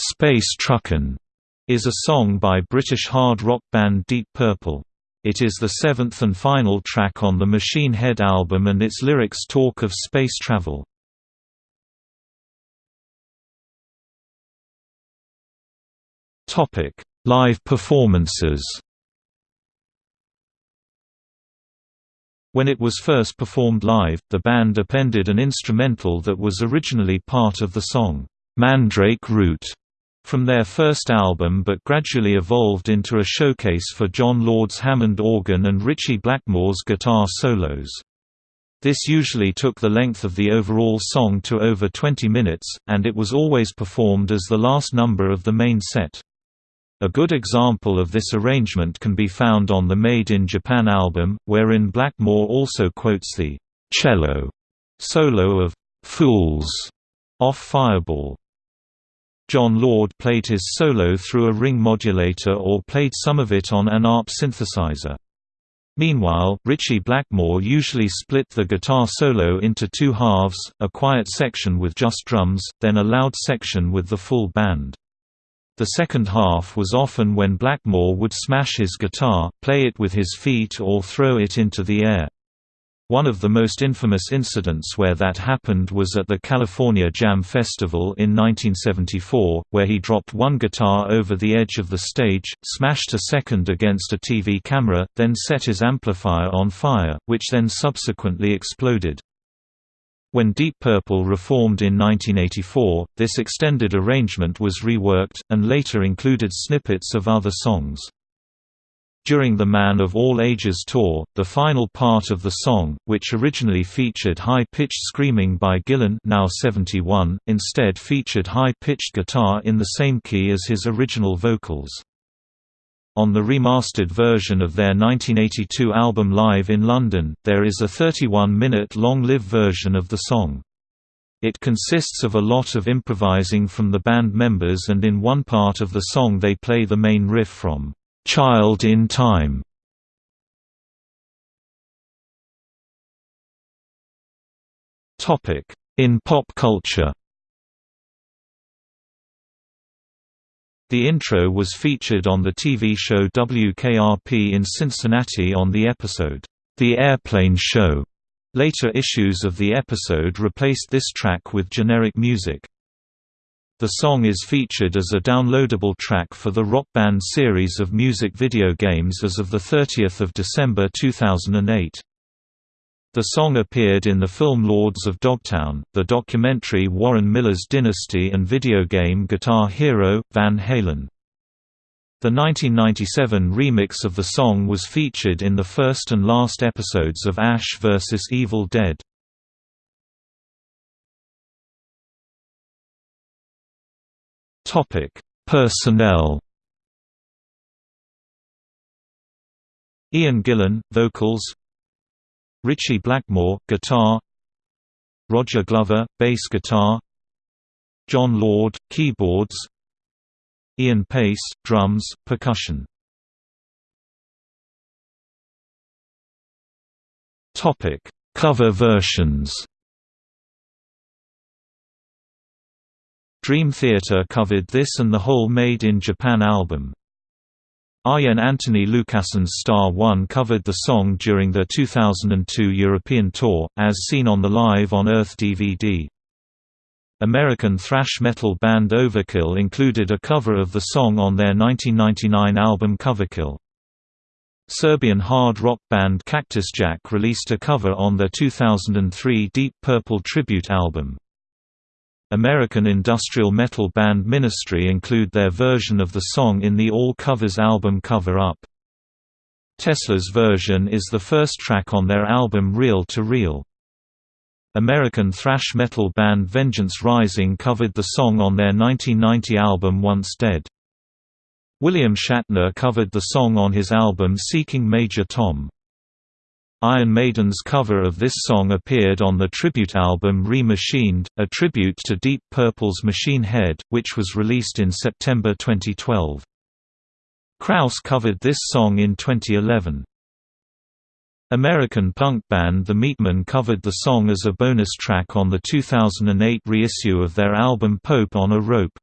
Space Truckin' is a song by British hard rock band Deep Purple. It is the seventh and final track on the Machine Head album and its lyrics talk of space travel. Live performances When it was first performed live, the band appended an instrumental that was originally part of the song, "'Mandrake Root' from their first album but gradually evolved into a showcase for Jon Lord's Hammond organ and Ritchie Blackmore's guitar solos. This usually took the length of the overall song to over 20 minutes, and it was always performed as the last number of the main set. A good example of this arrangement can be found on the Made in Japan album, wherein Blackmore also quotes the cello solo of Fools off Fireball. Jon Lord played his solo through a ring modulator or played some of it on an ARP synthesizer. Meanwhile, Ritchie Blackmore usually split the guitar solo into two halves, a quiet section with just drums, then a loud section with the full band. The second half was often when Blackmore would smash his guitar, play it with his feet or throw it into the air. One of the most infamous incidents where that happened was at the California Jam Festival in 1974, where he dropped one guitar over the edge of the stage, smashed a second against a TV camera, then set his amplifier on fire, which then subsequently exploded. When Deep Purple reformed in 1984, this extended arrangement was reworked, and later included snippets of other songs. During the Man of All Ages tour, the final part of the song, which originally featured high-pitched screaming by Gillan now 71, instead featured high-pitched guitar in the same key as his original vocals. On the remastered version of their 1982 album Live in London, there is a 31-minute long-live version of the song. It consists of a lot of improvising from the band members and in one part of the song they play the main riff from "'Child in Time". In pop culture The intro was featured on the TV show WKRP in Cincinnati on the episode, The Airplane Show. Later issues of the episode replaced this track with generic music. The song is featured as a downloadable track for the Rock Band series of music video games as of 30 December 2008. The song appeared in the film Lords of Dogtown, the documentary Warren Miller's Dynasty and video game Guitar Hero, Van Halen. The 1997 remix of the song was featured in the first and last episodes of Ash vs. Evil Dead. Personnel. Ian Gillan, vocals. Ritchie Blackmore, guitar. Roger Glover, bass guitar. Jon Lord, keyboards. Ian Paice, drums, percussion. Topic: Cover versions Dream Theater covered this and the whole Made in Japan album. Arjen Anthony Lucassen's Star One covered the song during their 2002 European tour, as seen on the Live on Earth DVD. American thrash metal band Overkill included a cover of the song on their 1999 album Coverkill. Serbian hard rock band Cactus Jack released a cover on their 2003 Deep Purple tribute album. American industrial metal band Ministry include their version of the song in the All Covers album Cover Up. Tesla's version is the first track on their album Reel to Reel. American thrash metal band Vengeance Rising covered the song on their 1990 album Once Dead. William Shatner covered the song on his album Seeking Major Tom. Iron Maiden's cover of this song appeared on the tribute album Re-Machined, a tribute to Deep Purple's Machine Head, which was released in September 2012. Kraus covered this song in 2011. American punk band The Meatmen covered the song as a bonus track on the 2008 reissue of their album Pope on a Rope.